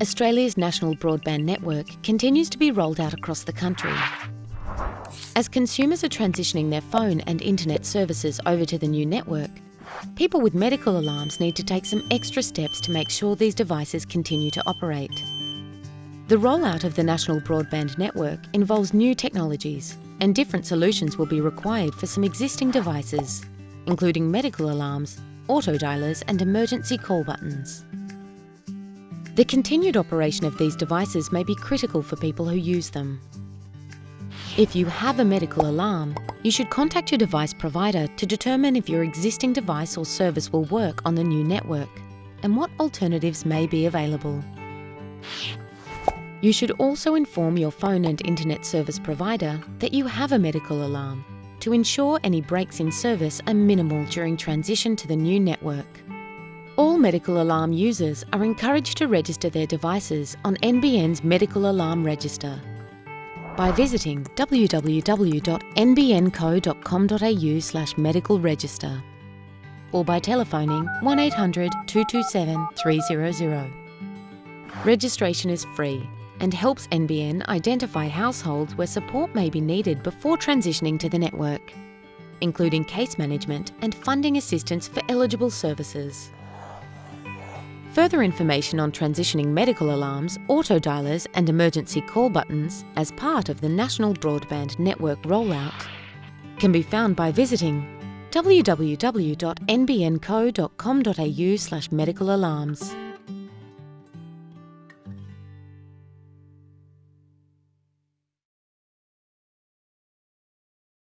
Australia's national broadband network continues to be rolled out across the country. As consumers are transitioning their phone and internet services over to the new network, people with medical alarms need to take some extra steps to make sure these devices continue to operate. The rollout of the national broadband network involves new technologies and different solutions will be required for some existing devices, including medical alarms, auto dialers and emergency call buttons. The continued operation of these devices may be critical for people who use them. If you have a medical alarm, you should contact your device provider to determine if your existing device or service will work on the new network and what alternatives may be available. You should also inform your phone and internet service provider that you have a medical alarm to ensure any breaks in service are minimal during transition to the new network. All medical alarm users are encouraged to register their devices on NBN's Medical Alarm Register by visiting www.nbnco.com.au slash medical register or by telephoning 1800 227 300. Registration is free and helps NBN identify households where support may be needed before transitioning to the network, including case management and funding assistance for eligible services. Further information on transitioning medical alarms, auto dialers and emergency call buttons as part of the National Broadband Network rollout can be found by visiting www.nbnco.com.au slash medical alarms.